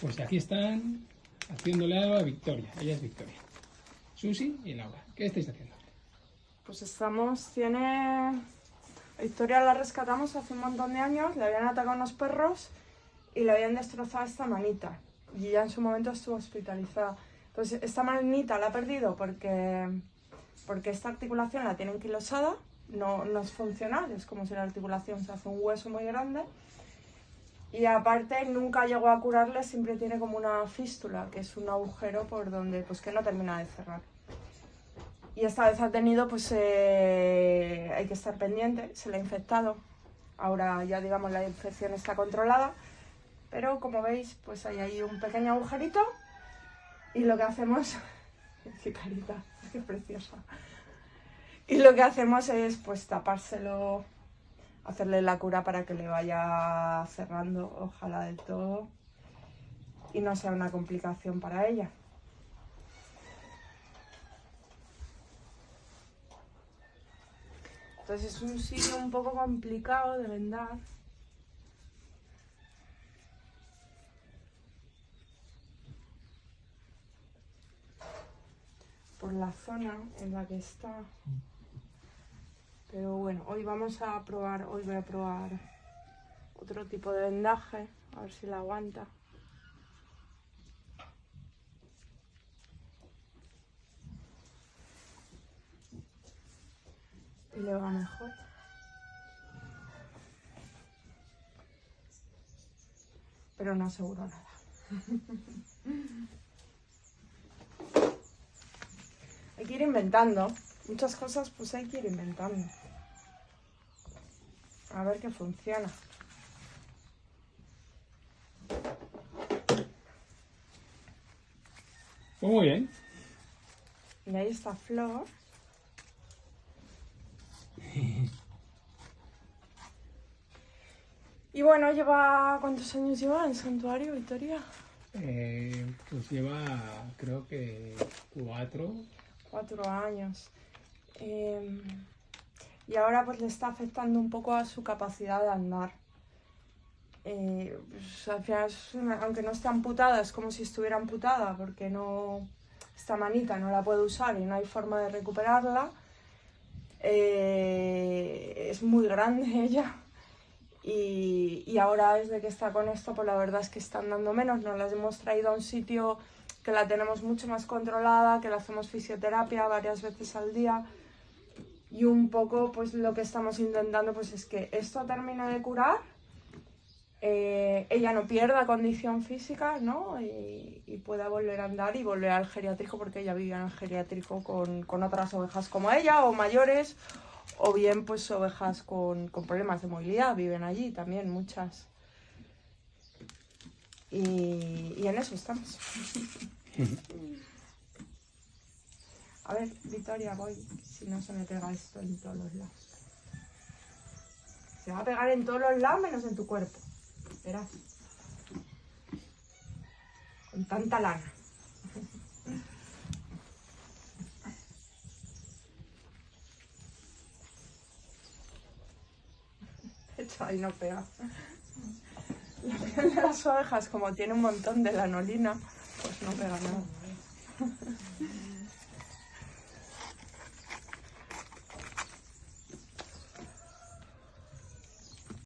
Pues aquí están haciéndole algo a Victoria. Ella es Victoria. Susi y Laura. ¿Qué estáis haciendo? Pues estamos, tiene... Victoria la rescatamos hace un montón de años, le habían atacado unos perros y le habían destrozado esta manita. Y ya en su momento estuvo hospitalizada. Entonces, esta manita la ha perdido porque, porque esta articulación la tiene enquilosada, no, no es funcional, es como si la articulación se hace un hueso muy grande. Y aparte nunca llegó a curarle, siempre tiene como una fístula, que es un agujero por donde pues que no termina de cerrar. Y esta vez ha tenido, pues eh, hay que estar pendiente, se le ha infectado. Ahora ya digamos la infección está controlada, pero como veis pues hay ahí un pequeño agujerito y lo que hacemos... ¡Qué carita! ¡Qué preciosa! Y lo que hacemos es pues tapárselo hacerle la cura para que le vaya cerrando, ojalá del todo, y no sea una complicación para ella. Entonces es un sitio un poco complicado de vendar. Por la zona en la que está. Pero bueno, hoy vamos a probar, hoy voy a probar otro tipo de vendaje, a ver si la aguanta. Y le va mejor. Pero no aseguro nada. Hay que ir inventando. Muchas cosas pues hay que ir inventando. A ver qué funciona. Pues muy bien. Y ahí está Flor. Y bueno, lleva... ¿Cuántos años lleva en Santuario, Victoria? Eh, pues lleva, creo que cuatro. Cuatro años. Em, y ahora pues le está afectando un poco a su capacidad de andar. Eh, pues, al final, aunque no está amputada, es como si estuviera amputada porque no esta manita no la puede usar y no hay forma de recuperarla. Eh, es muy grande ella y, ahora desde que está con esto pues la verdad es que están dando menos, nos las hemos traído a un sitio que la tenemos mucho más controlada, que le hacemos fisioterapia varias veces al día y un poco pues lo que estamos intentando pues es que esto termine de curar, eh, ella no pierda condición física ¿no? y, pueda volver a andar y volver al geriátrico porque ella vivía en el geriátrico con, con otras ovejas como ella o mayores o bien pues ovejas con, con problemas de movilidad, viven allí también muchas. Y en eso estamos. A ver, Victoria, voy, si no se me pega esto en todos los lados. Se va a pegar en todos los lados menos en tu cuerpo. Verás. Con tanta lana. Esto ahí no pega. La de las ovejas, como tiene un montón de lanolina, pues no pega nada.